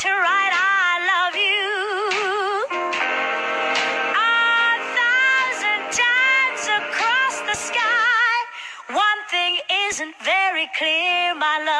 to write I love you a thousand times across the sky. One thing isn't very clear, my love.